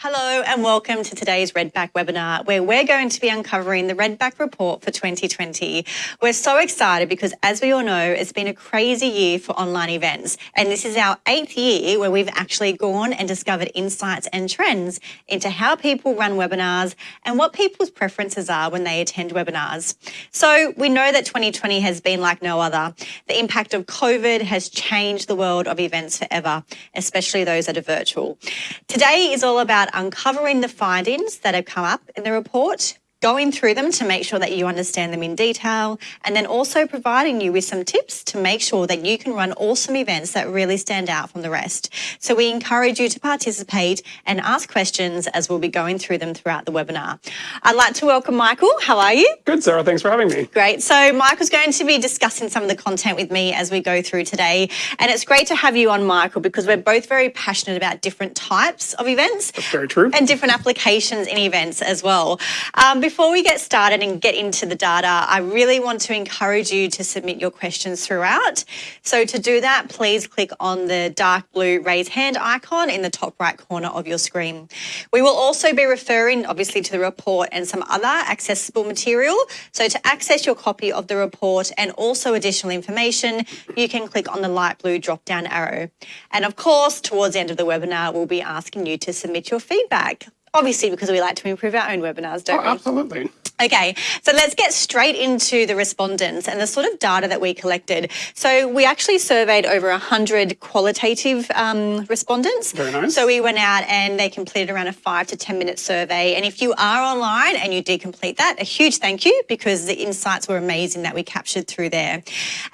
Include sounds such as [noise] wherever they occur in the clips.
Hello and welcome to today's Redback webinar where we're going to be uncovering the Redback report for 2020. We're so excited because as we all know, it's been a crazy year for online events and this is our eighth year where we've actually gone and discovered insights and trends into how people run webinars and what people's preferences are when they attend webinars. So we know that 2020 has been like no other. The impact of COVID has changed the world of events forever, especially those that are virtual. Today is all about about uncovering the findings that have come up in the report going through them to make sure that you understand them in detail, and then also providing you with some tips to make sure that you can run awesome events that really stand out from the rest. So we encourage you to participate and ask questions as we'll be going through them throughout the webinar. I'd like to welcome Michael. How are you? Good, Sarah. Thanks for having me. Great. So Michael's going to be discussing some of the content with me as we go through today. And it's great to have you on, Michael, because we're both very passionate about different types of events. That's very true. And different applications in events as well. Um, before we get started and get into the data, I really want to encourage you to submit your questions throughout. So to do that, please click on the dark blue raise hand icon in the top right corner of your screen. We will also be referring obviously to the report and some other accessible material. So to access your copy of the report and also additional information, you can click on the light blue drop down arrow. And of course, towards the end of the webinar, we'll be asking you to submit your feedback obviously because we like to improve our own webinars, don't oh, we? Absolutely. Okay, so let's get straight into the respondents and the sort of data that we collected. So we actually surveyed over 100 qualitative um, respondents. Very nice. So we went out and they completed around a five to 10 minute survey. And if you are online and you did complete that, a huge thank you because the insights were amazing that we captured through there.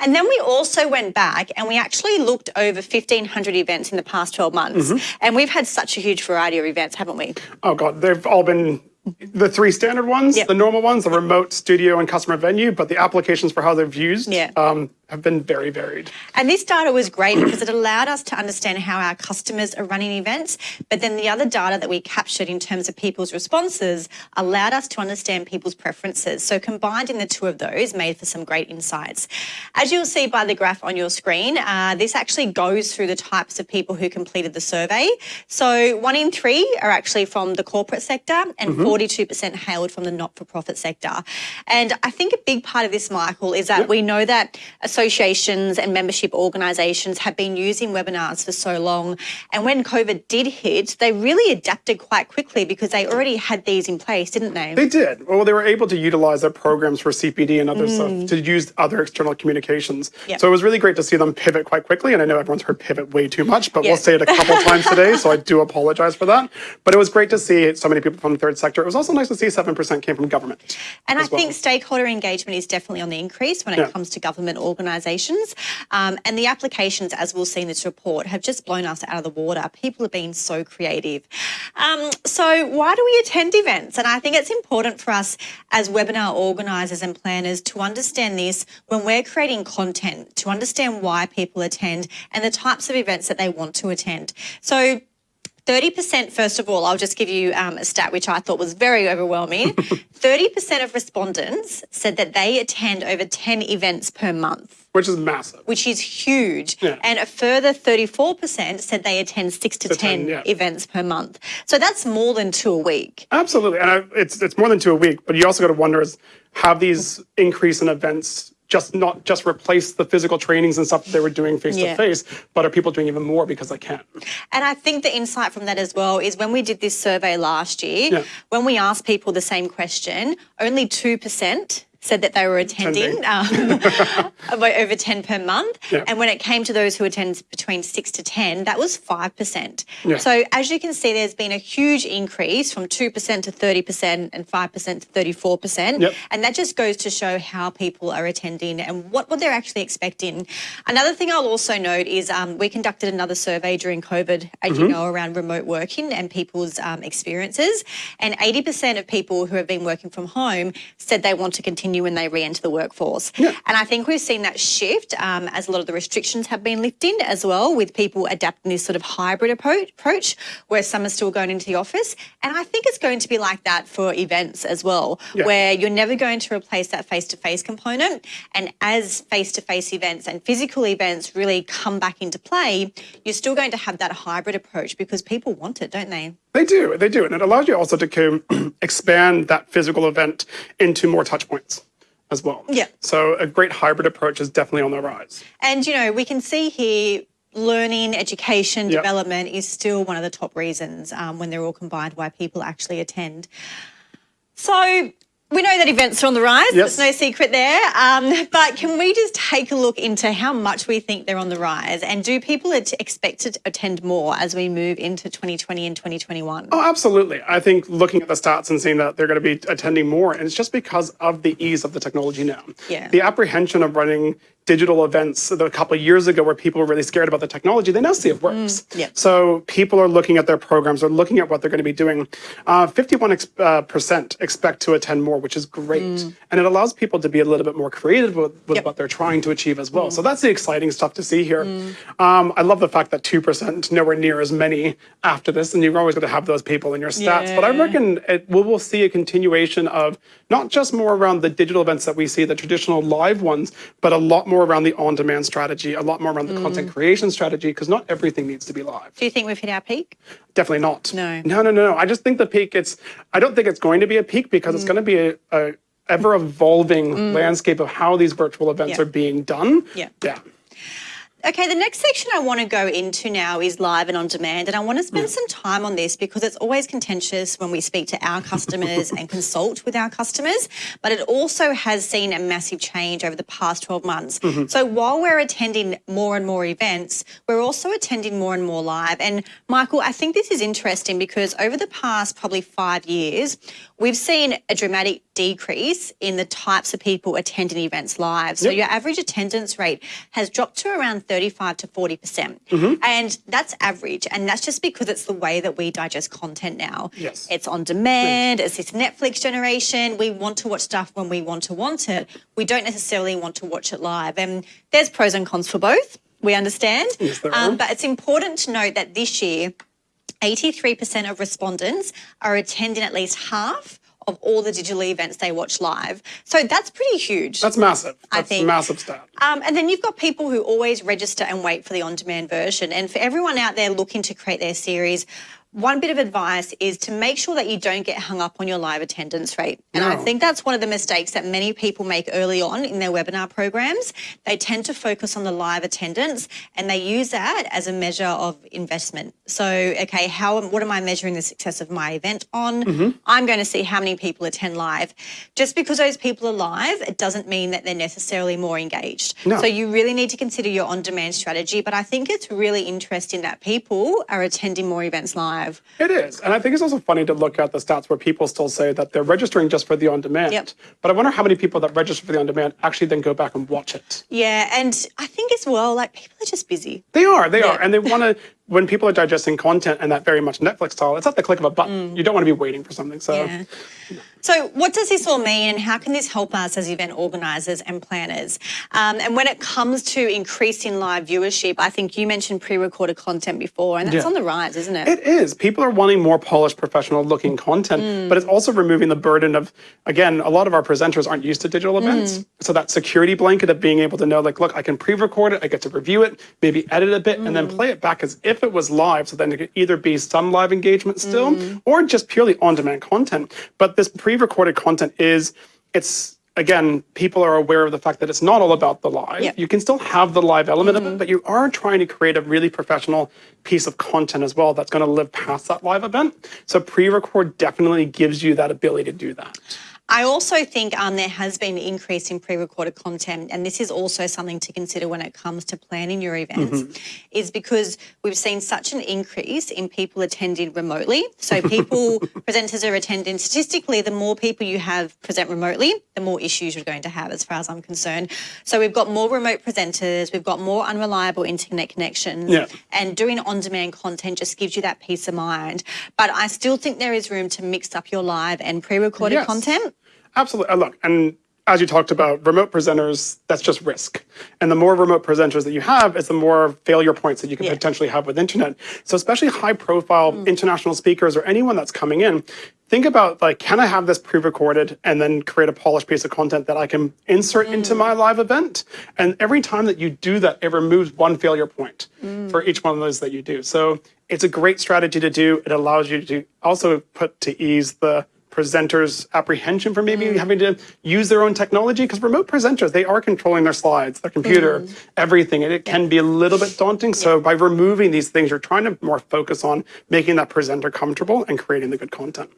And then we also went back and we actually looked over 1,500 events in the past 12 months. Mm -hmm. And we've had such a huge variety of events, haven't we? Oh God, they've all been the three standard ones, yep. the normal ones, the remote studio and customer venue, but the applications for how they've used yeah. um, have been very varied. And this data was great because it allowed us to understand how our customers are running events, but then the other data that we captured in terms of people's responses allowed us to understand people's preferences. So combined in the two of those made for some great insights. As you'll see by the graph on your screen, uh, this actually goes through the types of people who completed the survey. So one in three are actually from the corporate sector and mm -hmm. Hailed from the not-for-profit sector. And I think a big part of this, Michael, is that yep. we know that associations and membership organisations have been using webinars for so long. And when COVID did hit, they really adapted quite quickly because they already had these in place, didn't they? They did. Well, they were able to utilize their programs for CPD and other mm. stuff to use other external communications. Yep. So it was really great to see them pivot quite quickly. And I know everyone's heard pivot way too much, but we'll say it a couple [laughs] times today. So I do apologize for that. But it was great to see so many people from the third sector. It was also nice to see 7% came from government. And I well. think stakeholder engagement is definitely on the increase when it yeah. comes to government organisations. Um, and the applications, as we'll see in this report, have just blown us out of the water. People have been so creative. Um, so why do we attend events? And I think it's important for us as webinar organisers and planners to understand this when we're creating content, to understand why people attend and the types of events that they want to attend. So 30%, first of all, I'll just give you um, a stat which I thought was very overwhelming. [laughs] 30% of respondents said that they attend over 10 events per month. Which is massive. Which is huge. Yeah. And a further 34% said they attend six to, to 10, 10 yeah. events per month. So that's more than two a week. Absolutely. And I, it's, it's more than two a week, but you also got to wonder is have these increase in events just not just replace the physical trainings and stuff that they were doing face to face, but are people doing even more because they can? And I think the insight from that as well is when we did this survey last year, yeah. when we asked people the same question, only 2% said that they were attending um, [laughs] [laughs] over 10 per month. Yeah. And when it came to those who attend between 6 to 10, that was 5%. Yeah. So as you can see, there's been a huge increase from 2% to 30% and 5% to 34%. Yep. And that just goes to show how people are attending and what, what they're actually expecting. Another thing I'll also note is um, we conducted another survey during COVID, as mm -hmm. you mm-hmm. know, around remote working and people's um, experiences. And 80% of people who have been working from home said they want to continue continue when they re-enter the workforce. Yeah. And I think we've seen that shift um, as a lot of the restrictions have been lifted as well with people adapting this sort of hybrid approach where some are still going into the office. And I think it's going to be like that for events as well, yeah. where you're never going to replace that face-to-face -face component. And as face-to-face -face events and physical events really come back into play, you're still going to have that hybrid approach because people want it, don't they? They do, they do. And it allows you also to [clears throat] expand that physical event into more touch points as well. Yeah. So a great hybrid approach is definitely on the rise. And, you know, we can see here learning, education, yep. development is still one of the top reasons um, when they're all combined why people actually attend. So we know that events are on the rise. Yes. There's no secret there. Um, but can we just take a look into how much we think they're on the rise? And do people expect to attend more as we move into 2020 and 2021? Oh, absolutely. I think looking at the stats and seeing that they're going to be attending more, and it's just because of the ease of the technology now. Yeah. The apprehension of running digital events a couple of years ago where people were really scared about the technology, they now see it works. Mm, yeah. So people are looking at their programs, they're looking at what they're going to be doing. 51% uh, uh expect to attend more, which is great. Mm. And it allows people to be a little bit more creative with, with yep. what they're trying to achieve as well. Mm. So that's the exciting stuff to see here. Mm. Um, I love the fact that 2%, nowhere near as many after this, and you're always going to have those people in your stats. Yeah. But I reckon it, we will see a continuation of not just more around the digital events that we see, the traditional live ones, but a lot more around the on-demand strategy, a lot more around the mm. content creation strategy, because not everything needs to be live. Do you think we've hit our peak? Definitely not. No. No, no, no. I just think the peak, it's, I don't think it's going to be a peak because mm. it's going to be a, a ever evolving mm. landscape of how these virtual events yeah. are being done. Yeah. Yeah. Okay, the next section I want to go into now is live and on demand. And I want to spend some time on this because it's always contentious when we speak to our customers [laughs] and consult with our customers. But it also has seen a massive change over the past 12 months. Mm -hmm. So while we're attending more and more events, we're also attending more and more live. And Michael, I think this is interesting because over the past probably five years, we've seen a dramatic decrease in the types of people attending events live. So yep. your average attendance rate has dropped to around 35 to 40%. percent mm -hmm. And that's average. And that's just because it's the way that we digest content now. Yes. It's on demand, it's this Netflix generation. We want to watch stuff when we want to want it. We don't necessarily want to watch it live. And there's pros and cons for both. We understand. Yes, there um, but it's important to note that this year, 83% of respondents are attending at least half of all the digital events they watch live. So that's pretty huge. That's massive. That's I think. massive stat. Um, and then you've got people who always register and wait for the on-demand version. And for everyone out there looking to create their series, one bit of advice is to make sure that you don't get hung up on your live attendance rate. And no. I think that's one of the mistakes that many people make early on in their webinar programs. They tend to focus on the live attendance and they use that as a measure of investment. So, okay, how what am I measuring the success of my event on? Mm -hmm. I'm going to see how many people attend live. Just because those people are live, it doesn't mean that they're necessarily more engaged. No. So you really need to consider your on-demand strategy. But I think it's really interesting that people are attending more events live live. It is. And I think it's also funny to look at the stats where people still say that they're registering just for the on demand. Yep. But I wonder how many people that register for the on demand actually then go back and watch it. Yeah. And I think as well, like people are just busy. They are. They yeah. are. And they want to [laughs] when people are digesting content and that very much Netflix style, it's at the click of a button. Mm. You don't want to be waiting for something. So, yeah. So what does this all mean, and how can this help us as event organisers and planners? Um, and when it comes to increasing live viewership, I think you mentioned pre-recorded content before, and that's yeah. on the rise, isn't it? It is. People are wanting more polished, professional-looking content, mm. but it's also removing the burden of, again, a lot of our presenters aren't used to digital events, mm. so that security blanket of being able to know, like, look, I can pre-record it, I get to review it, maybe edit a bit, and then mm. play it back as if it was live. So then it could either be some live engagement still mm. or just purely on-demand content. But this pre-recorded content is, it's again, people are aware of the fact that it's not all about the live. Yep. You can still have the live element mm -hmm. of it, mm-hmm. but you are trying to create a really professional piece of content as well that's going to live past that live event. So pre-record definitely gives you that ability to do that. I also think um, there has been an increase in pre-recorded content, and this is also something to consider when it comes to planning your events, mm -hmm. is because we've seen such an increase in people attending remotely. So people, [laughs] presenters are attending, statistically, the more people you have present remotely, the more issues you're going to have as far as I'm concerned. So we've got more remote presenters, we've got more unreliable internet connections, yeah. and doing on-demand content just gives you that peace of mind. But I still think there is room to mix up your live and pre-recorded yes. content. Absolutely. Uh, look, and as you talked about, remote presenters, that's just risk. And the more remote presenters that you have, is the more failure points that you can yeah. potentially have with internet. So especially high profile mm. international speakers or anyone that's coming in, think about like, can I have this pre-recorded and then create a polished piece of content that I can insert mm. into my live event? And every time that you do that, it removes one failure point mm. for each one of those that you do. So it's a great strategy to do. It allows you to also put to ease the presenters' apprehension for maybe mm. having to use their own technology because remote presenters they are controlling their slides, their computer, mm. everything, and it can be a little bit daunting. So by removing these things, you're trying to more focus on making that presenter comfortable and creating the good content.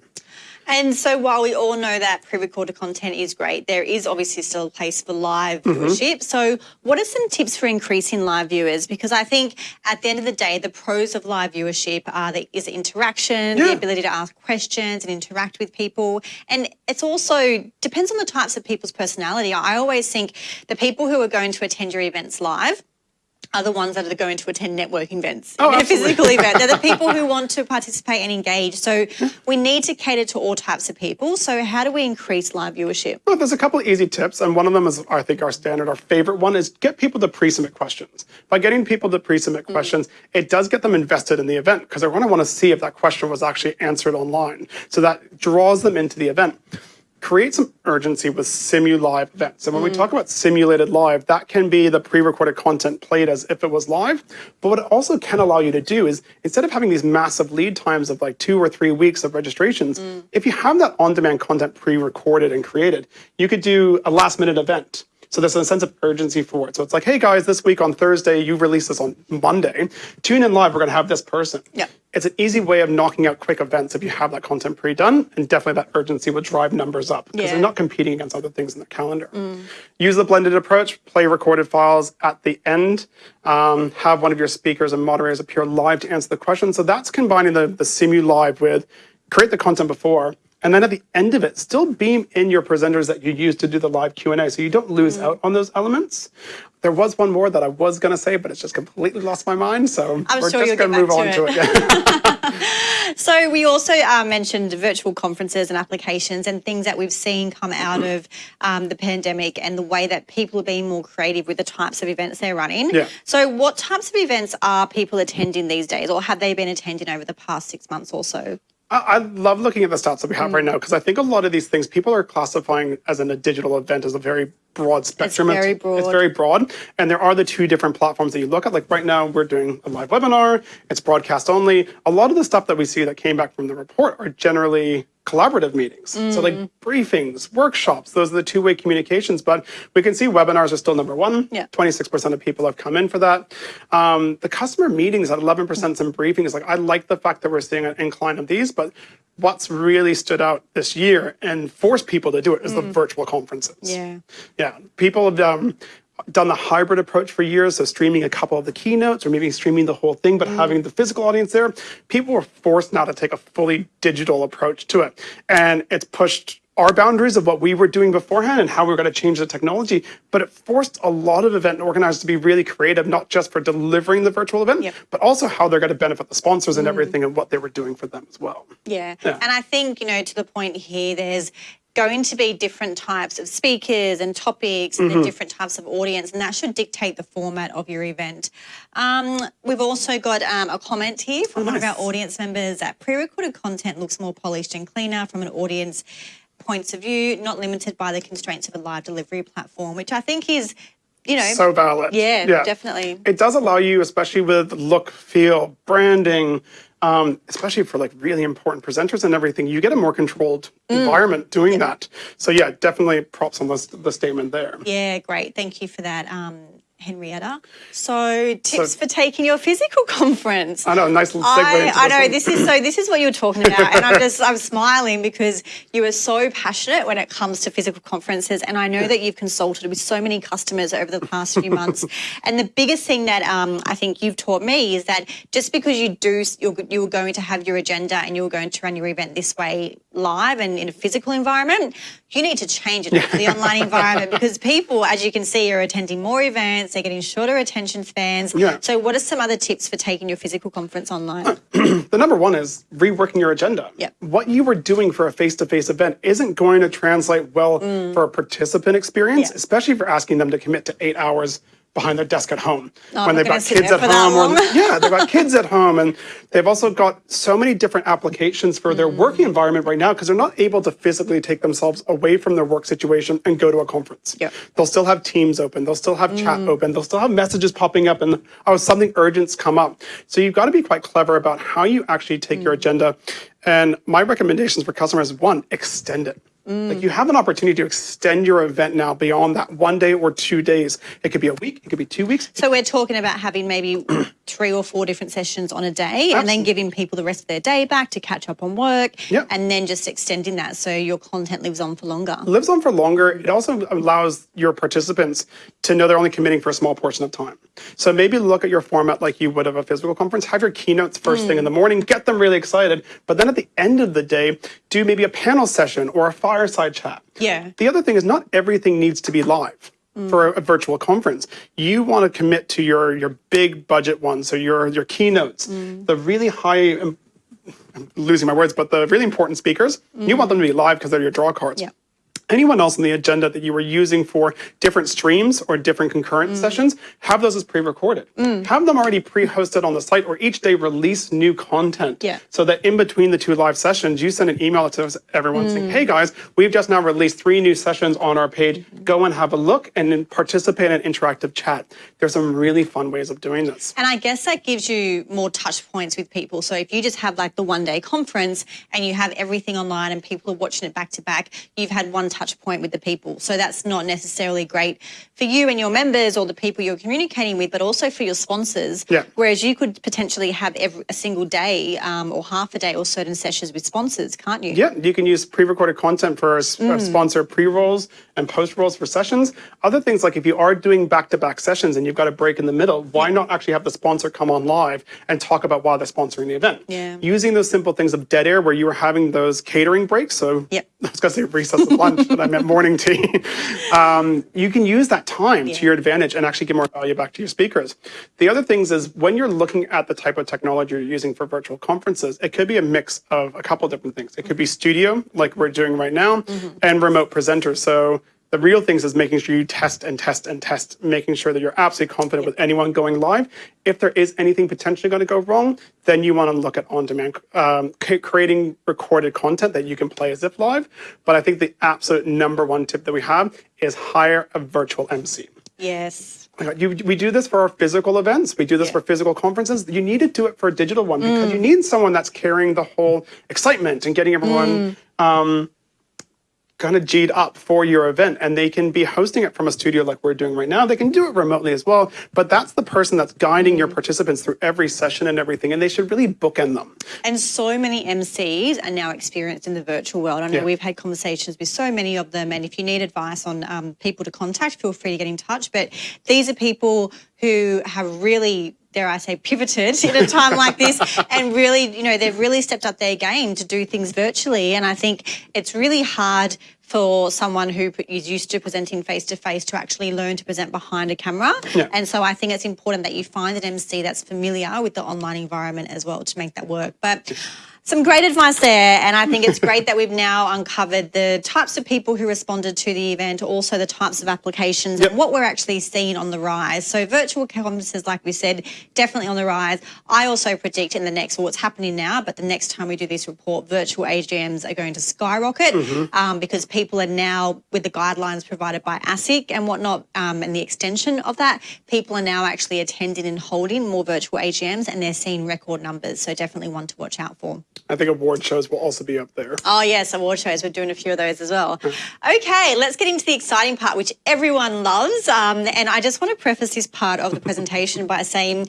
And so while we all know that pre-recorded content is great, there is obviously still a place for live mm-hmm. viewership. So what are some tips for increasing live viewers? Because I think at the end of the day, the pros of live viewership are the is interaction, yeah. the ability to ask questions and interact with people. And it's also depends on the types of people's personality. I always think the people who are going to attend your events live are the ones that are going to attend networking events, oh, a physical event. They're the [laughs] people who want to participate and engage. So we need to cater to all types of people. So how do we increase live viewership? Well, there's a couple of easy tips, and one of them is, I think, our standard, our favorite one is get people to pre-submit questions. By getting people to pre-submit mm. questions, it does get them invested in the event because they're going to want to see if that question was actually answered online. So that draws them into the event create some urgency with simu live events. And when mm. we talk about simulated live, that can be the pre-recorded content played as if it was live. But what it also can allow you to do is instead of having these massive lead times of like two or three weeks of registrations, mm. if you have that on-demand content pre-recorded and created, you could do a last minute event so there's a sense of urgency for it. So it's like, hey guys, this week on Thursday, you release this on Monday. Tune in live, we're gonna have this person. Yeah. It's an easy way of knocking out quick events if you have that content pre-done, and definitely that urgency would drive numbers up because yeah. they're not competing against other things in the calendar. Mm. Use the blended approach, play recorded files at the end, um, have one of your speakers and moderators appear live to answer the question. So that's combining the, the Simu Live with create the content before, and then at the end of it, still beam in your presenters that you use to do the live Q&A so you don't lose mm. out on those elements. There was one more that I was going to say, but it's just completely lost my mind. So I'm we're sure just going to move on to it. Yeah. [laughs] so we also uh, mentioned virtual conferences and applications and things that we've seen come out of um, the pandemic and the way that people are being more creative with the types of events they're running. Yeah. So what types of events are people attending these days or have they been attending over the past six months or so? I love looking at the stats that we have mm. right now because I think a lot of these things people are classifying as in a digital event as a very broad spectrum. It's very broad. It's very broad. And there are the two different platforms that you look at. Like right now, we're doing a live webinar, it's broadcast only. A lot of the stuff that we see that came back from the report are generally collaborative meetings. Mm. So like mm. briefings, workshops, those are the two-way communications. But we can see webinars are still number one. Yeah. 26% of people have come in for that. Um, the customer meetings at 11% mm. some briefings. Like I like the fact that we're seeing an incline of these, but what's really stood out this year and forced people to do it is mm. the virtual conferences. Yeah. Yeah. People have um, done the hybrid approach for years, so streaming a couple of the keynotes or maybe streaming the whole thing, but mm. having the physical audience there, people were forced now to take a fully digital approach to it. And it's pushed our boundaries of what we were doing beforehand and how we are going to change the technology, but it forced a lot of event organizers to be really creative, not just for delivering the virtual event, yep. but also how they're going to benefit the sponsors and mm. everything and what they were doing for them as well. Yeah. yeah. And I think, you know, to the point here, there's going to be different types of speakers and topics and mm -hmm. different types of audience, and that should dictate the format of your event. Um, we've also got um, a comment here from oh, one of our audience members that pre-recorded content looks more polished and cleaner from an audience points of view, not limited by the constraints of a live delivery platform, which I think is you know so valid yeah, yeah, definitely it does allow you especially with look feel branding um, especially for like really important presenters and everything, you get a more controlled mm. environment doing yeah. that. So yeah, definitely props on the, the statement there. Yeah, great. Thank you for that. Um, Henrietta. So tips so, for taking your physical [laughs] conference. I know, nice little segue. I, I know this is so. This is what you were talking about, and I'm just I'm smiling because you are so passionate when it comes to physical conferences, and I know that you've consulted with so many customers over the past few months. [laughs] and the biggest thing that um, I think you've taught me is that just because you do you're you're going to have your agenda and you're going to run your event this way live and in a physical environment, you need to change it for the online environment because people, as you can see, are attending more events, they're getting shorter attention spans. Yeah. So what are some other tips for taking your physical conference online? [clears throat] the number one is reworking your agenda. Yeah. What you were doing for a face-to-face -face event isn't going to translate well mm. for a participant experience, yeah. especially for asking them to commit to eight hours behind their desk at home. Oh, when they've got kids at home. Or, [laughs] yeah, they've got kids at home and they've also got so many different applications for their mm. working environment right now because they're not able to physically take themselves away from their work situation and go to a conference. Yep. They'll still have Teams open, they'll still have mm. chat open, they'll still have messages popping up and oh, something urgent's come up. So you've got to be quite clever about how you actually take mm. your agenda. And my recommendations for customers, one, extend it. Mm. Like you have an opportunity to extend your event now beyond that one day or two days. It could be a week, it could be two weeks. So we're talking about having maybe three or four different sessions on a day Absolutely. and then giving people the rest of their day back to catch up on work yep. and then just extending that so your content lives on for longer. Lives on for longer. It also allows your participants to know they're only committing for a small portion of time. So maybe look at your format like you would of a physical conference. Have your keynotes first mm. thing in the morning, get them really excited. But then at the end of the day, do maybe a panel session or a fireside chat. Yeah. The other thing is not everything needs to be live. Mm. For a, a, virtual conference, you want to commit to your your big budget ones, so your your keynotes, mm. the really high I'm losing my words, but the really important speakers, mm. you want them to be live because they're your draw cards. Yeah anyone else on the agenda that you were using for different streams or different concurrent mm. sessions, have those as pre-recorded. Mm. Have them already pre-hosted on the site or each day release new content. Yeah. So that in between the two live sessions, you send an email to everyone mm. saying, hey guys, we've just now released three new sessions on our page. -hmm. Go and have a look and then participate in interactive chat. There's some really fun ways of doing this. And I guess that gives you more touch points with people. So if you just have like the one day conference and you have everything online and people are watching it back to back, you've had one touch point with the people. So that's not necessarily great for you and your members or the people you're communicating with, but also for your sponsors. Yeah. Whereas you could potentially have every, a single day um, or half a day or certain sessions with sponsors, can't you? Yeah, you can use pre-recorded content for mm. sponsor pre-rolls and post-rolls for sessions. Other things like if you are doing back-to-back -back sessions and you've got a break in the middle, why not actually have the sponsor come on live and talk about why they're sponsoring the event? Yeah. Using those simple things of dead air where you were having those catering breaks. So yep. [laughs] I was going to say recess lunch, but I meant morning tea. [laughs] Um, you can use that time yeah. to your advantage and actually give more value back to your speakers. The other things is when you're looking at the type of technology you're using for virtual conferences, it could be a mix of a couple different things. It could be studio, like we're doing right now, mm -hmm. and remote presenters. So the real things is making sure you test and test and test, making sure that you're absolutely confident with anyone going live. If there is anything potentially going to go wrong, then you want to look at on-demand, um, creating recorded content that you can play as if live. But I think the absolute number one tip that we have is hire a virtual MC. Yes. You, we do this for our physical events. We do this yeah. for physical conferences. You need to do it for a digital one because mm. you need someone that's carrying the whole excitement and getting everyone mm. um, kind of G'd up for your event and they can be hosting it from a studio like we're doing right now. They can do it remotely as well, but that's the person that's guiding your participants through every session and everything, and they should really bookend them. And so many MCs are now experienced in the virtual world. I know yeah. we've had conversations with so many of them, and if you need advice on um, people to contact, feel free to get in touch. But these are people who have really dare I say, pivoted in a time like this [laughs] and really, you know, they've really stepped up their game to do things virtually. And I think it's really hard for someone who is used to presenting face to face to actually learn to present behind a camera. Yeah. And so I think it's important that you find an MC that's familiar with the online environment as well to make that work. But some great advice there, and I think it's great that we've now uncovered the types of people who responded to the event, also the types of applications yep. and what we're actually seeing on the rise. So virtual conferences, like we said, definitely on the rise. I also predict in the next, well, what's happening now, but the next time we do this report, virtual AGMs are going to skyrocket mm -hmm. um, because people are now, with the guidelines provided by ASIC and whatnot, um, and the extension of that, people are now actually attending and holding more virtual AGMs and they're seeing record numbers. So definitely one to watch out for. I think award shows will also be up there. Oh, yes, award shows. We're doing a few of those as well. okay, let's get into the exciting part, which everyone loves. Um, and I just want to preface this part of the presentation by saying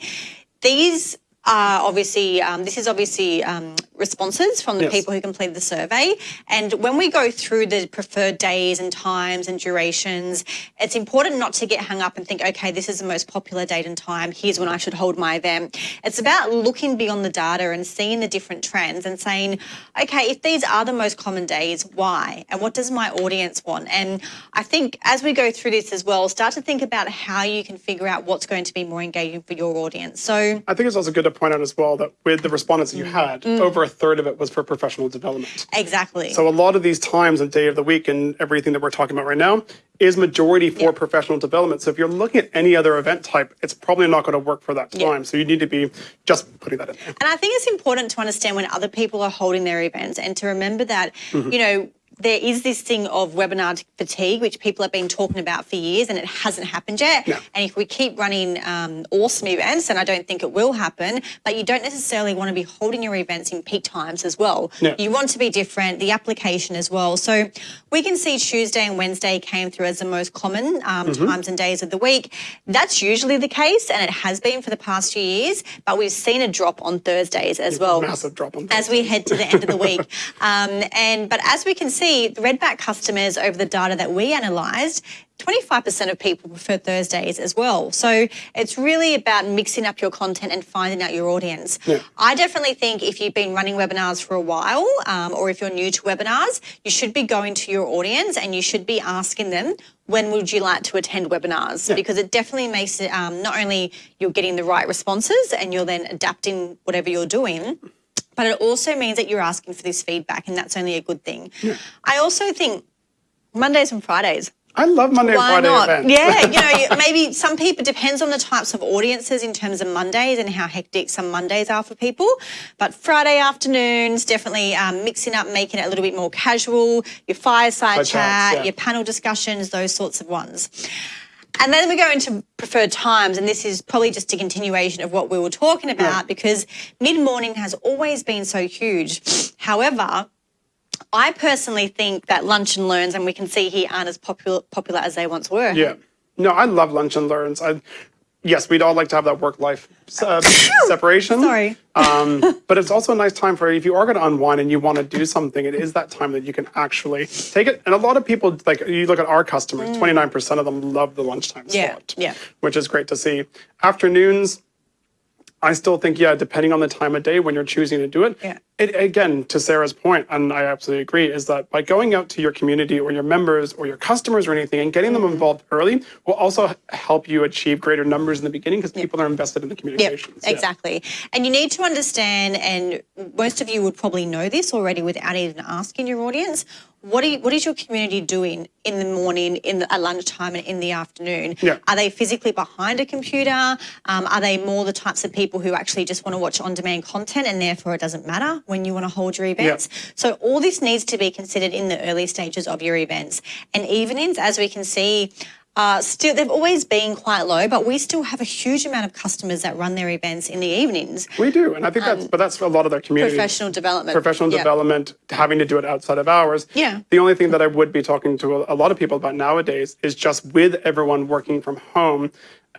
these are obviously, um, this is obviously um, responses from the yes. people who completed the survey. And when we go through the preferred days and times and durations, it's important not to get hung up and think, okay, this is the most popular date and time. Here's when I should hold my event. It's about looking beyond the data and seeing the different trends and saying, okay, if these are the most common days, why? And what does my audience want? And I think as we go through this as well, start to think about how you can figure out what's going to be more engaging for your audience. So I think it's also good to point out as well that with the respondents that you had, mm. over a third of it was for professional development. Exactly. So a lot of these times and day of the week and everything that we're talking about right now is majority for yeah. professional development. So if you're looking at any other event type, it's probably not going to work for that time. Yeah. So you need to be just putting that in. And I think it's important to understand when other people are holding their events and to remember that, mm-hmm. you know, there is this thing of webinar fatigue, which people have been talking about for years, and it hasn't happened yet. No. And if we keep running um, awesome events, and I don't think it will happen, but you don't necessarily want to be holding your events in peak times as well. No. You want to be different, the application as well. So we can see Tuesday and Wednesday came through as the most common um, mm-hmm. times and days of the week. That's usually the case, and it has been for the past few years, but we've seen a drop on Thursdays as well. Massive drop on Thursdays. As we head to the end of the week. [laughs] Um, and But as we can see, see the Redback customers over the data that we analysed, 25% of people prefer Thursdays as well. So it's really about mixing up your content and finding out your audience. Yeah. I definitely think if you've been running webinars for a while um, or if you're new to webinars, you should be going to your audience and you should be asking them, when would you like to attend webinars? Yeah. Because it definitely makes it um, not only you're getting the right responses and you're then adapting whatever you're doing, but it also means that you're asking for this feedback, and that's only a good thing. Yeah. I also think Mondays and Fridays. I love Monday Why and Friday not? events. Yeah, you know, [laughs] maybe some people depends on the types of audiences in terms of Mondays and how hectic some Mondays are for people. But Friday afternoons, definitely um, mixing up, making it a little bit more casual. Your fireside chat, chats, yeah. your panel discussions, those sorts of ones. And then we go into preferred times, and this is probably just a continuation of what we were talking about yeah. because mid morning has always been so huge. However, I personally think that lunch and learns, and we can see here, aren't as popular popular as they once were. Yeah. No, I love lunch and learns. I yes, we'd all like to have that work life uh, separation. Sorry. Um, but it's also a nice time for if you are going to unwind and you want to do something, it is that time that you can actually take it. And a lot of people, like you look at our customers, mm. 29% of them love the lunchtime yeah, slot, yeah. which is great to see. Afternoons, I still think, yeah, depending on the time of day when you're choosing to do it, yeah. it again, to Sarah's point, and I absolutely agree, is that by going out to your community or your members or your customers or anything and getting mm-hmm. them involved early will also help you achieve greater numbers in the beginning because people are invested in the communications. Yep, exactly. Yeah. And you need to understand, and most of you would probably know this already without even asking your audience, what, you, what is your community doing in the morning, in the, at lunchtime, and in the afternoon? Yeah. Are they physically behind a computer? Um, are they more the types of people who actually just want to watch on-demand content and therefore it doesn't matter when you want to hold your events? Yeah. So all this needs to be considered in the early stages of your events. And evenings, as we can see, uh, still they've always been quite low, but we still have a huge amount of customers that run their events in the evenings. We do, and I think that's um, but that's a lot of their community. Professional development. Professional development, having to do it outside of hours. Yeah. The only thing that I would be talking to a, a lot of people about nowadays is just with everyone working from home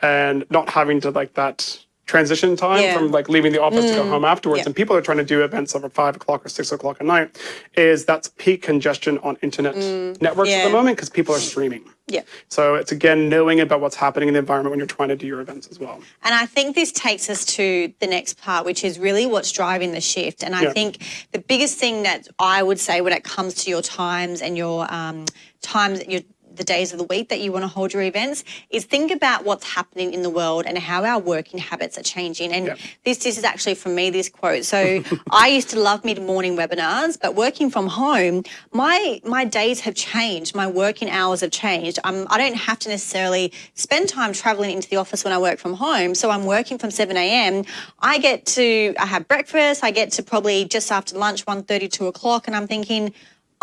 and not having to like that transition time yeah. from like leaving the office mm. to go mm. home afterwards, yeah. and people are trying to do events over five o'clock or six o'clock at night, is that's peak congestion on internet mm. networks yeah. at the moment because people are streaming. Yeah. So it's again knowing about what's happening in the environment when you're trying to do your events as well. And I think this takes us to the next part, which is really what's driving the shift. And I think the biggest thing that I would say when it comes to your times and your um, times, that your the days of the week that you want to hold your events is think about what's happening in the world and how our working habits are changing. And yep. this, this is actually from me, this quote. So [laughs] I used to love mid-morning webinars, but working from home, my my days have changed. My working hours have changed. I'm, I don't have to necessarily spend time traveling into the office when I work from home. So I'm working from 7 a.m. I get to, I have breakfast. I get to probably just after lunch, 1.30, 2 o'clock. And I'm thinking,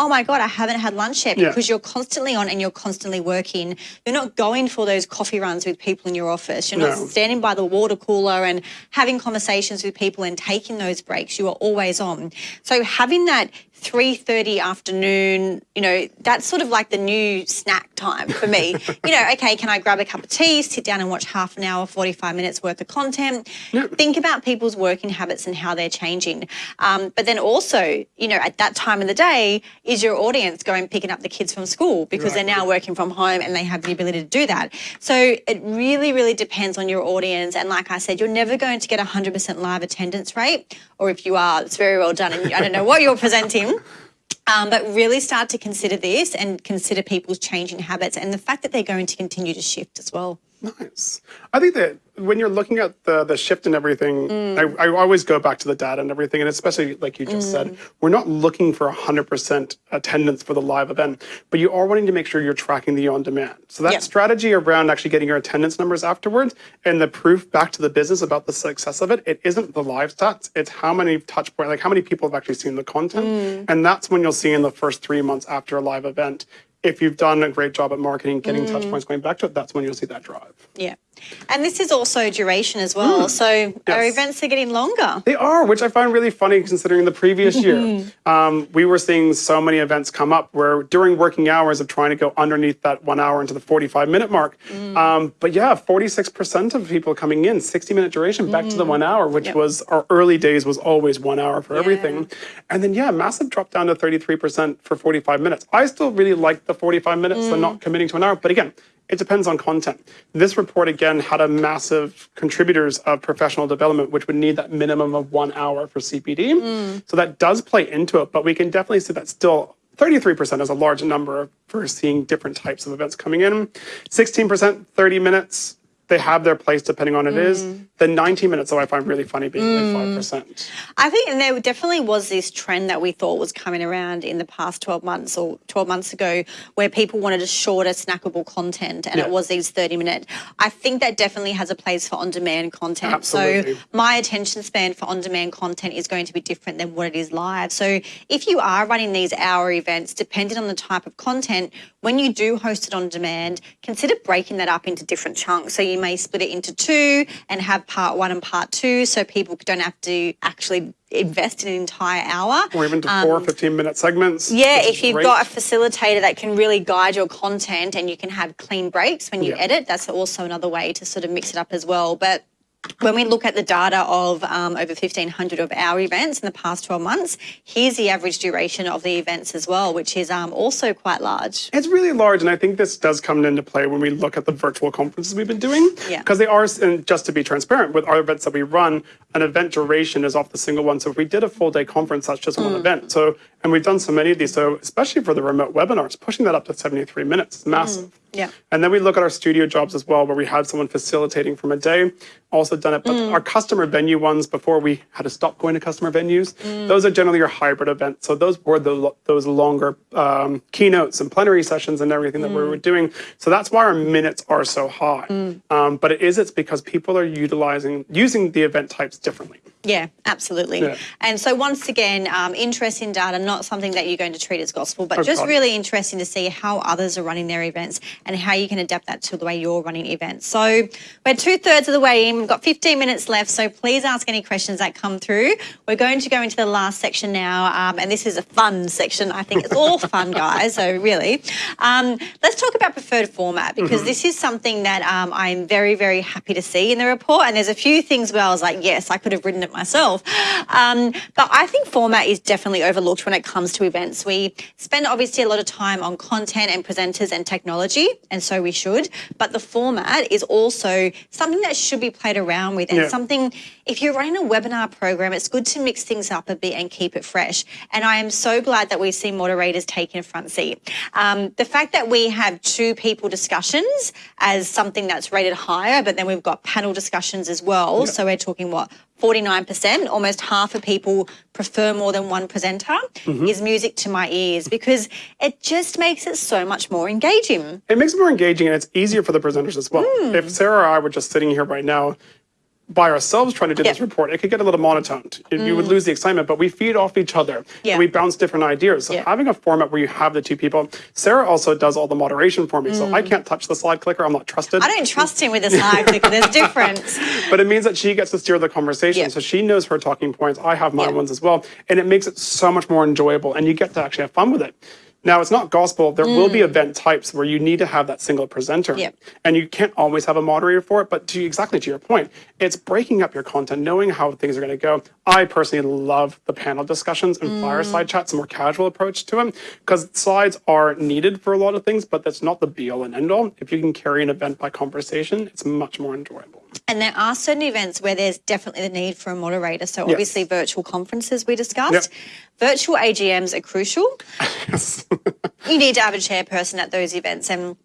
oh my God, I haven't had lunch yet because yeah. you're constantly on and you're constantly working. You're not going for those coffee runs with people in your office. You're not standing by the water cooler and having conversations with people and taking those breaks. You are always on. So having that 3.30 afternoon, you know, that's sort of like the new snack time for me. [laughs] you know, okay, can I grab a cup of tea, sit down and watch half an hour, 45 minutes worth of content? Yep. Think about people's working habits and how they're changing. Um, but then also, you know, at that time of the day, is your audience going picking up the kids from school because right. they're now working from home and they have the ability to do that. So it really, really depends on your audience. And like I said, you're never going to get 100% live attendance rate, or if you are, it's very well done. And I don't know what you're [laughs] presenting. Um, but really start to consider this and consider people's changing habits and the fact that they're going to continue to shift as well. Nice. I think that when you're looking at the the shift and everything, mm. I, I, always go back to the data and everything, and especially like you just mm. said, we're not looking for 100% attendance for the live event, but you are wanting to make sure you're tracking the on demand. So that strategy around actually getting your attendance numbers afterwards and the proof back to the business about the success of it, it isn't the live stats, it's how many touch points, like how many people have actually seen the content, mm. and that's when you'll see in the first three months after a live event if you've done a great job at marketing, getting mm. touch points going back to it, that's when you'll see that drive. Yeah. And this is also duration as well. Mm. So yes. our events are getting longer. They are, which I find really funny considering the previous year. um, we were seeing so many events come up where during working hours of trying to go underneath that one hour into the 45 minute mark. Mm. Um, but yeah, 46% of people coming in, 60 minute duration, back to the mm. one hour, which yep. was our early days was always one hour for yeah. everything. And then yeah, massive drop down to 33% for 45 minutes. I still really like the 45 minutes mm. and not committing to an hour. But again, it depends on content. This report, again, had a massive contributors of professional development, which would need that minimum of one hour for CPD. Mm. So that does play into it, but we can definitely see that still 33% is a large number for seeing different types of events coming in. 16%, 30 minutes, they have their place depending on it mm. is. The 90 minutes, though, I find really funny being mm. like 5%. I think and there definitely was this trend that we thought was coming around in the past 12 months or 12 months ago where people wanted a shorter, snackable content and yeah. it was these 30 minute. I think that definitely has a place for on demand content. Absolutely. So my attention span for on demand content is going to be different than what it is live. So if you are running these hour events, depending on the type of content, when you do host it on demand, consider breaking that up into different chunks. So you may split it into two and have part one and part two so people don't have to actually invest in an entire hour. Or even to um, four 15 minute segments. Yeah, if you've great. got a facilitator that can really guide your content and you can have clean breaks when you yeah. edit, that's also another way to sort of mix it up as well. But when we look at the data of um, over 1,500 of our events in the past 12 months, here's the average duration of the events as well, which is um, also quite large. It's really large, and I think this does come into play when we look at the virtual conferences we've been doing. Yeah. Because they are, and just to be transparent, with our events that we run, an event duration is off the single one. So if we did a full day conference, that's just mm. one event. So, and we've done so many of these, so especially for the remote webinars, pushing that up to 73 minutes is massive. Mm. Yeah. And then we look at our studio jobs as well, where we had someone facilitating from a day, also done it. But mm. our customer venue ones, before we had to stop going to customer venues, mm. those are generally your hybrid events. So those were the, those longer um, keynotes and plenary sessions and everything that mm. we were doing. So that's why our minutes are so high. Mm. Um, but it is, it's because people are utilizing, using the event types differently. Yeah, absolutely. Yeah. And so once again, um, interest in data, not something that you're going to treat as gospel, but oh, just God. really interesting to see how others are running their events and how you can adapt that to the way you're running events. So we're two thirds of the way in. We've got 15 minutes left, so please ask any questions that come through. We're going to go into the last section now, um, and this is a fun section. I think it's all fun, [laughs] guys. So really, um, let's talk about preferred format because mm -hmm. this is something that um, I'm very, very happy to see in the report. And there's a few things where I was like, yes, I could have written it myself. Um, but I think format is definitely overlooked when it comes to events. We spend obviously a lot of time on content and presenters and technology, and so we should. But the format is also something that should be played around with and yeah. something, if you're running a webinar program, it's good to mix things up a bit and keep it fresh. And I am so glad that we've seen moderators taking a front seat. Um, the fact that we have two people discussions as something that's rated higher, but then we've got panel discussions as well. Yeah. So we're talking what, 49%, almost half of people prefer more than one presenter, mm -hmm. is music to my ears because it just makes it so much more engaging. It makes it more engaging and it's easier for the presenters as well. Mm. If Sarah or I were just sitting here right now by ourselves trying to do yep. this report, it could get a little monotoned. Mm. You would mm. lose the excitement, but we feed off each other and we bounce different ideas. So having a format where you have the two people, Sarah also does all the moderation for me. Mm. So I mm. can't touch the slide clicker. I'm not trusted. I don't trust him with the slide clicker. There's [laughs] difference. but it means that she gets to steer the conversation. Yep. So she knows her talking points. I have my yep. ones as well. And it makes it so much more enjoyable and you get to actually have fun with it. Now, it's not gospel. There mm. will be mm. event types where you need to have that single presenter. Yep. And you can't always have a moderator for it. But to exactly to your point, it's breaking up your content, knowing how things are going to go. I personally love the panel discussions and mm. fireside chats, a more casual approach to them, because slides are needed for a lot of things, but that's not the be all and end all. If you can carry an event by conversation, it's much more enjoyable. And there are certain events where there's definitely the need for a moderator. So obviously yes. virtual conferences we discussed. Yep. Virtual AGMs are crucial. [laughs] you need to have a chairperson at those events and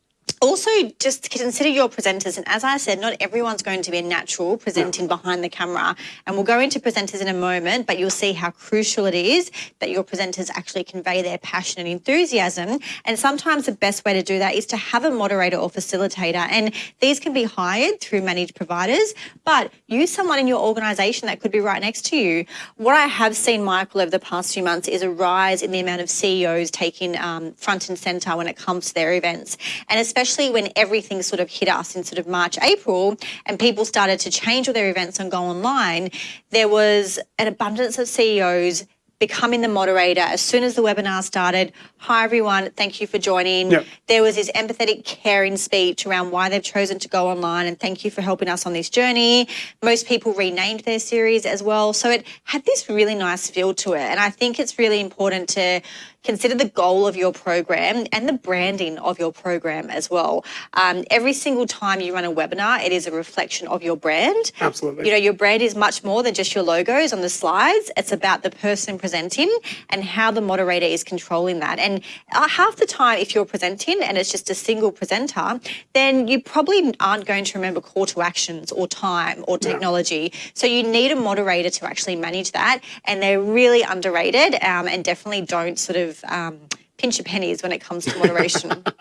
also just consider your presenters. And as I said, not everyone's going to be a natural presenting yeah. behind the camera. And we'll go into presenters in a moment, but you'll see how crucial it is that your presenters actually convey their passion and enthusiasm. And sometimes the best way to do that is to have a moderator or facilitator. And these can be hired through managed providers, but use someone in your organization that could be right next to you. What I have seen, Michael, over the past few months is a rise in the amount of CEOs taking um, front and center when it comes to their events. And especially especially when everything sort of hit us in sort of March, April, and people started to change all their events and go online, there was an abundance of CEOs becoming the moderator as soon as the webinar started. Hi, everyone. Thank you for joining. Yep. There was this empathetic, caring speech around why they've chosen to go online and thank you for helping us on this journey. Most people renamed their series as well. So it had this really nice feel to it. And I think it's really important to consider the goal of your program and the branding of your program as well. Um, every single time you run a webinar, it is a reflection of your brand. Absolutely. You know, your brand is much more than just your logos on the slides. It's about the person presenting and how the moderator is controlling that. And uh, half the time, if you're presenting and it's just a single presenter, then you probably aren't going to remember call to actions or time or technology. Yeah. So you need a moderator to actually manage that. And they're really underrated um, and definitely don't sort of of um, pinch your pennies when it comes to moderation. [laughs]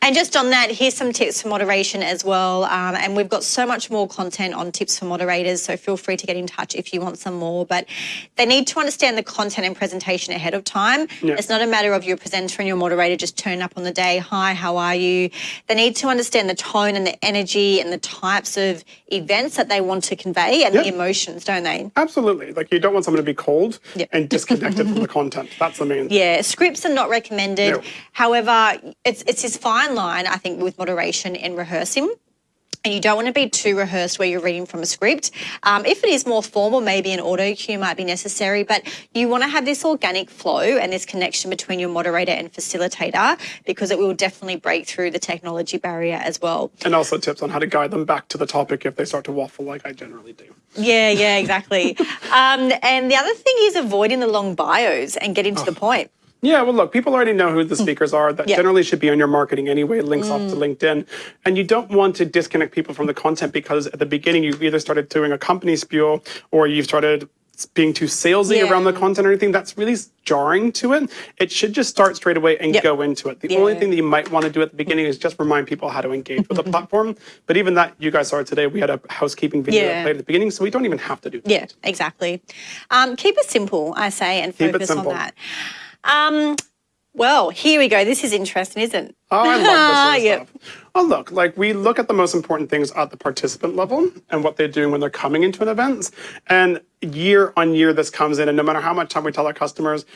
And just on that, here's some tips for moderation as well. Um, and we've got so much more content on tips for moderators, so feel free to get in touch if you want some more. But they need to understand the content and presentation ahead of time. Yeah. It's not a matter of your presenter and your moderator just turn up on the day, hi, how are you? They need to understand the tone and the energy and the types of events that they want to convey and yep. the emotions, don't they? Absolutely. Like you don't want someone to be cold yep. and disconnected from the content. That's the main [laughs] Yeah, scripts are not recommended. No. However, it's, it's this fine line, I think, with moderation and rehearsing and you don't want to be too rehearsed where you're reading from a script. Um, if it is more formal, maybe an auto cue might be necessary, but you want to have this organic flow and this connection between your moderator and facilitator because it will definitely break through the technology barrier as well. And also tips on how to guide them back to the topic if they start to waffle like I generally do. Yeah, yeah, exactly. [laughs] um, and the other thing is avoiding the long bios and getting to oh. the point. Yeah, well, look, people already know who the mm. speakers are. That generally should be on your marketing anyway, links mm. off to mm. LinkedIn. And you don't want to disconnect people from the content because at the beginning you either started doing a company spiel or you've started being too salesy yeah. around the content or anything. That's really jarring to it. It should just start straight away and yep. go into it. The yeah. only thing that you might want to do at the beginning is just remind people how to engage with the platform. But even that, you guys saw today, we had a housekeeping video yeah. played at the beginning, so we don't even have to do that. Yeah, exactly. Um, keep it simple, I say, and focus on that. Um, well, here we go. This is interesting, isn't it? Oh, I love this [laughs] yep. stuff. Well, look, like we look at the most important things at the participant level and what they're doing when they're coming into an event. And year on year, this comes in, and no matter how much time we tell our customers,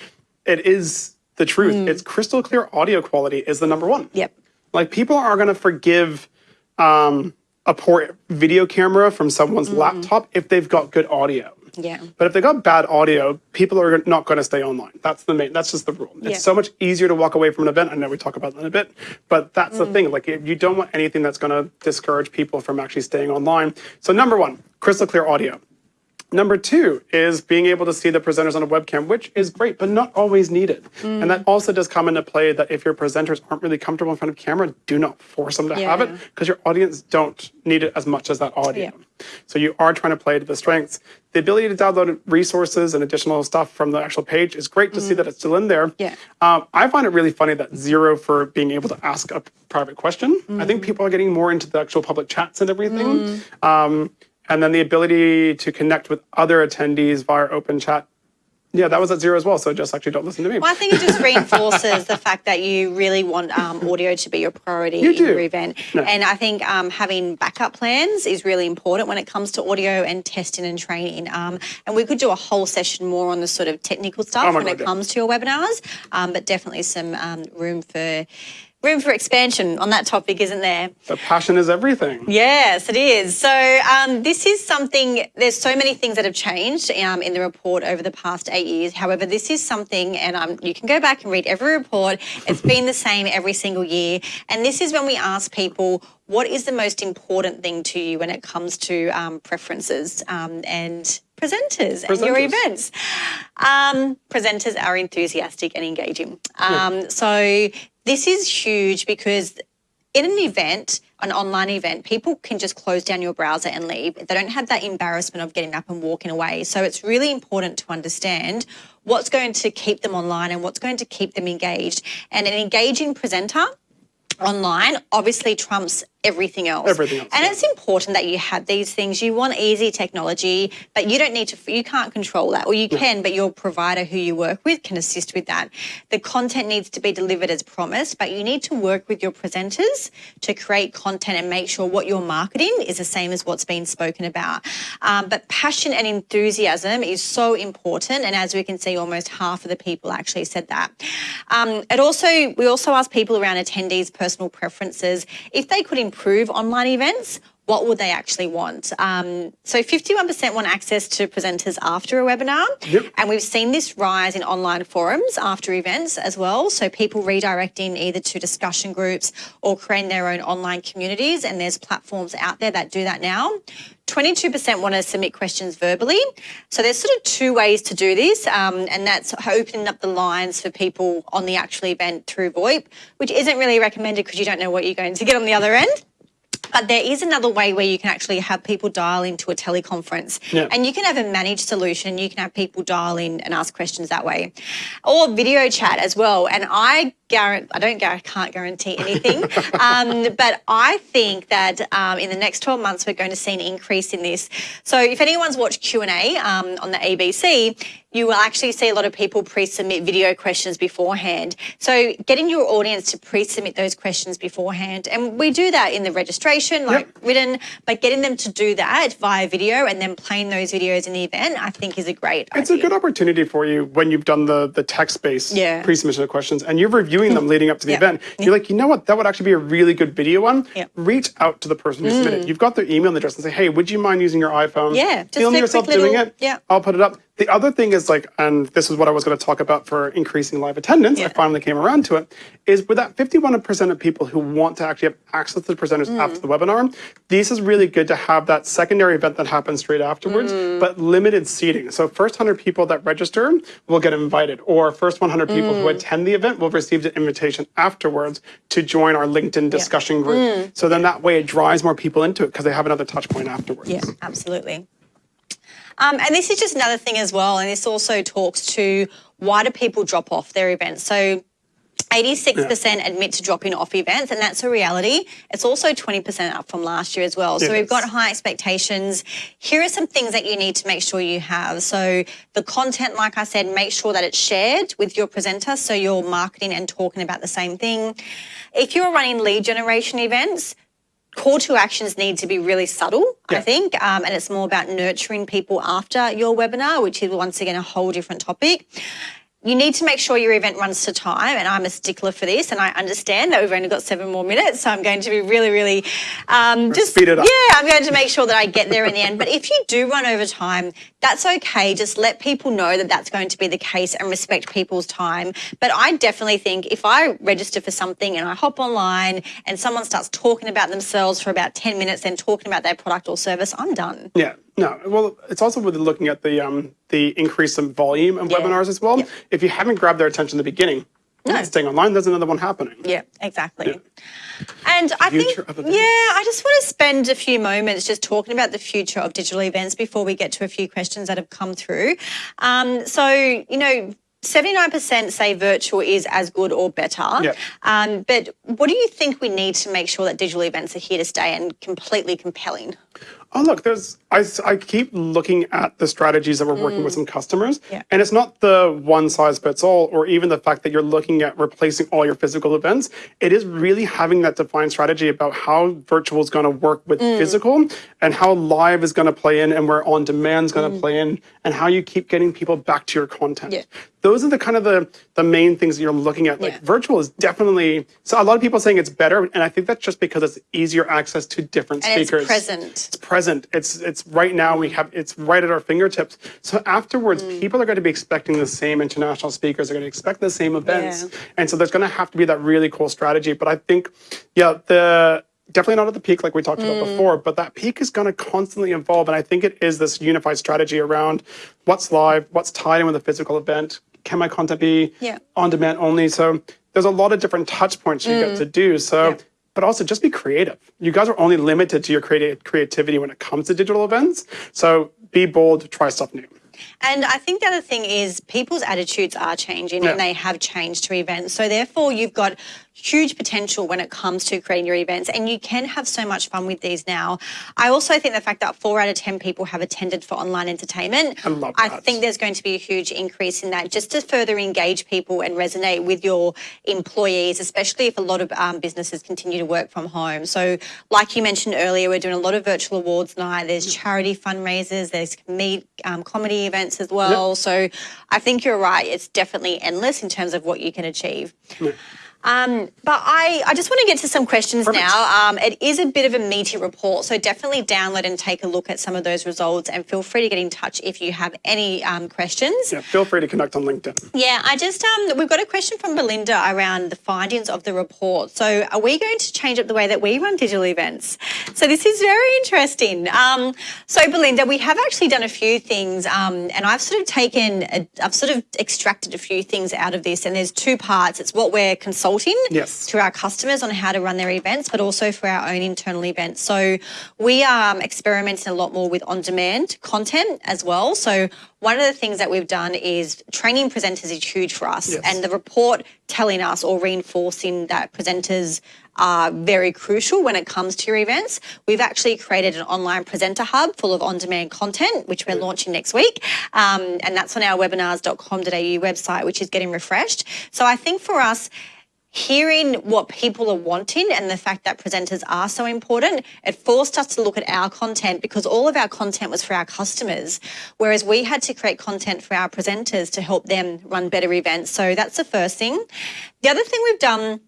it is the truth. Mm. It's crystal clear audio quality is the number one. Yep. Like people are going to forgive um, a poor video camera from someone's mm. laptop if they've got good audio. Yeah. But if they got bad audio, people are not going to stay online. That's the main. That's just the rule. It's yeah. so much easier to walk away from an event. I know we talk about that in a bit, but that's mm. the thing. Like you don't want anything that's going to discourage people from actually staying online. So number one, crystal clear audio. Number two is being able to see the presenters on a webcam, which is great, but not always needed. Mm. And that also does come into play that if your presenters aren't really comfortable in front of camera, do not force them to yeah. have it because your audience don't need it as much as that audio. Yeah. So you are trying to play to the strengths. The ability to download resources and additional stuff from the actual page is great to mm. see that it's still in there. Yeah. Um, I find it really funny that zero for being able to ask a private question. Mm. I think mm. people are getting more into the actual public chats and everything. Mm. Um, and then the ability to connect with other attendees via open chat. Yeah, that was at zero as well. So just actually don't listen to me. Well, I think it just reinforces the fact that you really want um, audio to be your priority you in do. your event. No. And I think um, having backup plans is really important when it comes to audio and testing and training. Um, and we could do a whole session more on the sort of technical stuff oh when God, it yeah. comes to your webinars, um, but definitely some um, room for room for expansion on that topic, isn't there? The passion is everything. Yes, it is. So um, this is something, there's so many things that have changed um, in the report over the past eight years. However, this is something, and um, you can go back and read every report. It's [laughs] been the same every single year. And this is when we ask people, what is the most important thing to you when it comes to um, preferences um, and presenters, presenters, and your events? Um, presenters are enthusiastic and engaging. Yeah. So this is huge because in an event, an online event, people can just close down your browser and leave. They don't have that embarrassment of getting up and walking away. So it's really important to understand what's going to keep them online and what's going to keep them engaged. And an engaging presenter online obviously trumps everything else. Everything else. And yeah. it's important that you have these things. You want easy technology, but you don't need to, you can't control that. Or you can, but your provider who you work with can assist with that. The content needs to be delivered as promised, but you need to work with your presenters to create content and make sure what you're marketing is the same as what's been spoken about. Um, but passion and enthusiasm is so important. And as we can see, almost half of the people actually said that. Um, it also, we also asked people around attendees' personal preferences if they could improve online events, what would they actually want? Um, so 51% want access to presenters after a webinar. Yep. And we've seen this rise in online forums after events as well. So people redirecting either to discussion groups or creating their own online communities. And there's platforms out there that do that now. 22% want to submit questions verbally. So there's sort of two ways to do this, um, and that's opening up the lines for people on the actual event through VoIP, which isn't really recommended because you don't know what you're going to get on the other end. But there is another way where you can actually have people dial into a teleconference yeah. and you can have a managed solution. You can have people dial in and ask questions that way or video chat as well. And I guarantee, I don't can't guarantee anything, [laughs] um, but I think that um, in the next 12 months, we're going to see an increase in this. So if anyone's watched Q&A um, on the ABC, you will actually see a lot of people pre-submit video questions beforehand. So getting your audience to pre-submit those questions beforehand, and we do that in the registration, like yep. written, but getting them to do that via video and then playing those videos in the event, I think is a great It's idea. a good opportunity for you when you've done the, the text-based yeah. pre-submission of questions and you're reviewing them leading up to the event. You're like, you know what? That would actually be a really good video one. Reach out to the person who mm. submitted. You've got their email address and say, hey, would you mind using your iPhone? Yeah, just Film yourself doing it. Yeah. I'll put it up. The other thing is like, and this is what I was going to talk about for increasing live attendance. Yeah. I finally came around to it. Is with that 51% of people who want to actually have access to the presenters mm. after the webinar, this is really good to have that secondary event that happens straight afterwards, mm. but limited seating. So first 100 people that register will get invited, or first 100 people mm. who attend the event will receive an invitation afterwards to join our LinkedIn discussion yeah. group. Mm. So then that way it drives more people into it because they have another touch point afterwards. Yeah, absolutely. Um, and this is just another thing as well, and this also talks to why do people drop off their events? So 86% yeah. admit to dropping off events, and that's a reality. It's also 20% up from last year as well. So we've got high expectations. Here are some things that you need to make sure you have. So the content, like I said, make sure that it's shared with your presenter so you're marketing and talking about the same thing. If you're running lead generation events, call to actions need to be really subtle, yeah. I think, um, and it's more about nurturing people after your webinar, which is once again a whole different topic you need to make sure your event runs to time and i'm a stickler for this and i understand that we've only got seven more minutes so i'm going to be really really um, just speed it up. Yeah i'm going to make sure that i get there in the end. But if you do run over time that's okay. Just let people know that that's going to be the case and respect people's time. But i definitely think if i register for something and i hop online and someone starts talking about themselves for about 10 minutes and talking about their product or service i'm done. Yeah no, well, it's also with looking at the um, the increase in volume of yeah. webinars as well. Yeah. If you haven't grabbed their attention in the beginning, no. staying online, there's another one happening. Yeah, exactly. Yeah. And I think, yeah, I just want to spend a few moments just talking about the future of digital events before we get to a few questions that have come through. Um, so, you know, 79% say virtual is as good or better. Yep. Um, but what do you think we need to make sure that digital events are here to stay and completely compelling? Oh, look, there's, I, I keep looking at the strategies that we're working mm. with some customers, yeah. and it's not the one size fits all, or even the fact that you're looking at replacing all your physical events. It is really having that defined strategy about how virtual is going to work with mm. physical and how live is going to play in and where on demand is going to mm. play in and how you keep getting people back to your content. Yeah. Those are the kind of the, the main things that you're looking at. Like yeah. virtual is definitely, so a lot of people saying it's better, and I think that's just because it's easier access to different and speakers. it's present. It's present present. It's it's right now. We have it's right at our fingertips. So afterwards, mm. people are going to be expecting the same international speakers. They're going to expect the same events, yeah. and so there's going to have to be that really cool strategy. But I think, yeah, the definitely not at the peak like we talked mm. about before, but that peak is going to constantly evolve. And I think it is this unified strategy around what's live, what's tied in with a physical event. Can my content be yeah. on demand only? So there's a lot of different touch points you mm. get to do. So. Yeah but also just be creative. You guys are only limited to your creative creativity when it comes to digital events. So be bold, try stuff new. And I think the other thing is people's attitudes are changing yeah. and they have changed to events. So therefore you've got huge potential when it comes to creating your events and you can have so much fun with these now. I also think the fact that four out of 10 people have attended for online entertainment, I, love that. I think there's going to be a huge increase in that just to further engage people and resonate with your employees, especially if a lot of um, businesses continue to work from home. So like you mentioned earlier, we're doing a lot of virtual awards night. There's charity fundraisers, there's meet, um, comedy events as well. Yep. So I think you're right. It's definitely endless in terms of what you can achieve. Yep. Um, but I, I just want to get to some questions Perfect. now. Um, it is a bit of a meaty report, so definitely download and take a look at some of those results and feel free to get in touch if you have any um, questions. Yeah, feel free to connect on LinkedIn. Yeah, I just, um, we've got a question from Belinda around the findings of the report. So are we going to change up the way that we run digital events? So this is very interesting. Um, so Belinda, we have actually done a few things um, and I've sort of taken, i I've sort of extracted a few things out of this and there's two parts. It's what we're consulting consulting yes. to our customers on how to run their events, but also for our own internal events. So we are um, experimenting a lot more with on-demand content as well. So one of the things that we've done is training presenters is huge for us. Yes. And the report telling us or reinforcing that presenters are very crucial when it comes to your events. We've actually created an online presenter hub full of on-demand content, which we're launching next week. Um, and that's on our webinars.com.au website, which is getting refreshed. So I think for us, hearing what people are wanting and the fact that presenters are so important, it forced us to look at our content because all of our content was for our customers, whereas we had to create content for our presenters to help them run better events. So that's the first thing. The other thing we've done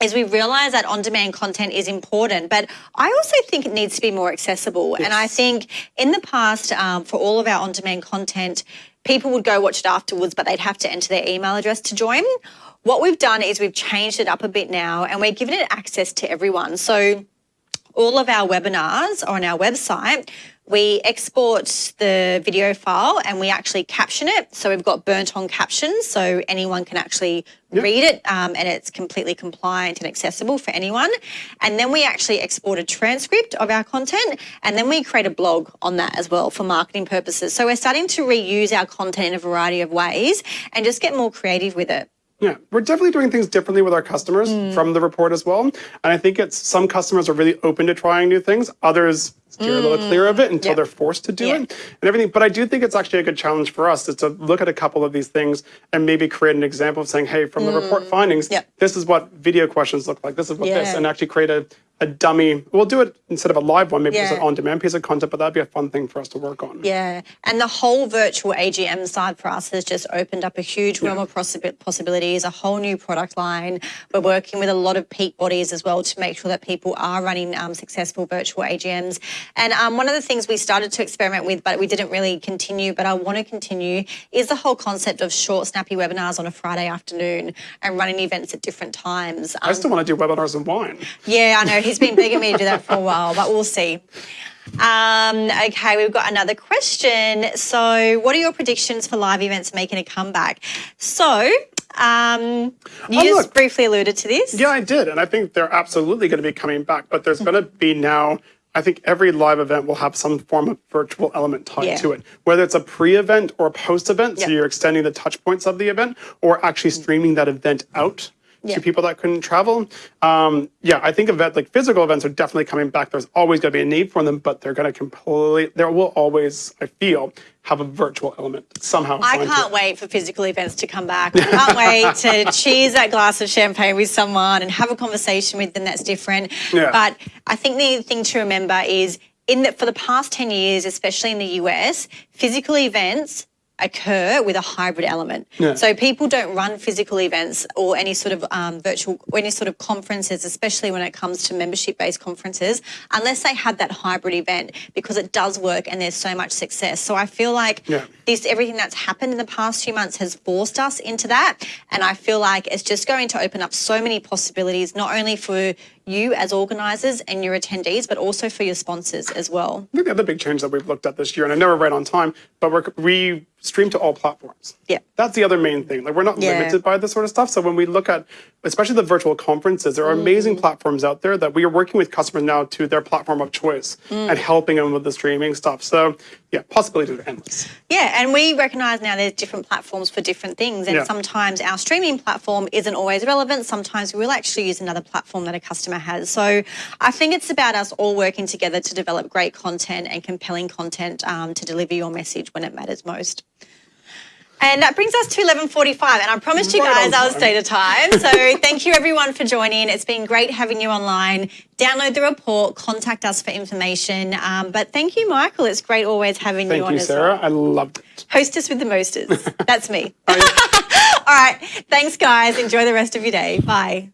is we realize that on-demand content is important, but I also think it needs to be more accessible. Yes. And I think in the past, um, for all of our on-demand content, people would go watch it afterwards, but they'd have to enter their email address to join. What we've done is we've changed it up a bit now and we're giving it access to everyone. So all of our webinars are on our website. We export the video file and we actually caption it. So we've got burnt on captions so anyone can actually yep. read it um, and it's completely compliant and accessible for anyone. And then we actually export a transcript of our content and then we create a blog on that as well for marketing purposes. So we're starting to reuse our content in a variety of ways and just get more creative with it. Yeah, we're definitely doing things differently with our customers mm. from the report as well. And I think it's some customers are really open to trying new things. Others steer mm. a little clear of it until yep. they're forced to do it and everything. But I do think it's actually a good challenge for us is to look at a couple of these things and maybe create an example of saying, hey, from mm. the report findings, yep. this is what video questions look like. This is what yeah. this, and actually create a, a dummy. We'll do it instead of a live one, maybe yeah. just an on-demand piece of content, but that'd be a fun thing for us to work on. Yeah, and the whole virtual AGM side for us has just opened up a huge realm yeah. of possibilities, a whole new product line. We're working with a lot of peak bodies as well to make sure that people are running um, successful virtual AGMs. And um, one of the things we started to experiment with, but we didn't really continue, but I want to continue, is the whole concept of short, snappy webinars on a Friday afternoon and running events at different times. Um, I still want to do webinars and wine. Yeah, I know he's been begging me to do that for a while, but we'll see. Um, okay, we've got another question. So, what are your predictions for live events making a comeback? So, um, you oh, just look, briefly alluded to this. Yeah, I did. And I think they're absolutely going to be coming back, but there's going to be now I think every live event will have some form of virtual element tied yeah. to it, whether it's a pre-event or a post-event, yeah. so you're extending the touch points of the event, or actually streaming that event out yeah. to people that couldn't travel. Um, yeah, I think event like physical events are definitely coming back. There's always going to be a need for them, but they're going to completely. There will always, I feel, have a virtual element somehow. I can't wait for physical events to come back. [laughs] I can't wait to cheers that glass of champagne with someone and have a conversation with them that's different. Yeah. But I think the thing to remember is in that for the past 10 years, especially in the US, physical events occur with a hybrid element. Yeah. So people don't run physical events or any sort of um, virtual, or any sort of conferences, especially when it comes to membership-based conferences, unless they have that hybrid event because it does work and there's so much success. So I feel like yeah. this, everything that's happened in the past few months has forced us into that. And I feel like it's just going to open up so many possibilities, not only for you as organisers and your attendees, but also for your sponsors as well. I think the other big change that we've looked at this year, and I know we're right on time, but we're, we stream to all platforms. Yeah. That's the other main thing. Like we're not Yeah. limited by this sort of stuff. So when we look at, especially the virtual conferences, there are amazing platforms out there that we are working with customers now to their platform of choice and helping them with the streaming stuff. So yeah, possibilities are endless. Yeah, and we recognise now there's different platforms for different things, and Yeah. sometimes our streaming platform isn't always relevant. Sometimes we'll actually use another platform that a customer has. So I think it's about us all working together to develop great content and compelling content um, to deliver your message when it matters most. And that brings us to 11:45, and I promised you guys I'll time. stay to time. [laughs] So thank you everyone for joining. It's been great having you online. Download the report, contact us for information. Um, but thank you, Michael. It's great always having Thank you on you, as Sarah. well. I loved it. Hostess with the mosters. [laughs] That's me. [laughs] All right. Thanks, guys. Enjoy the rest of your day. Bye.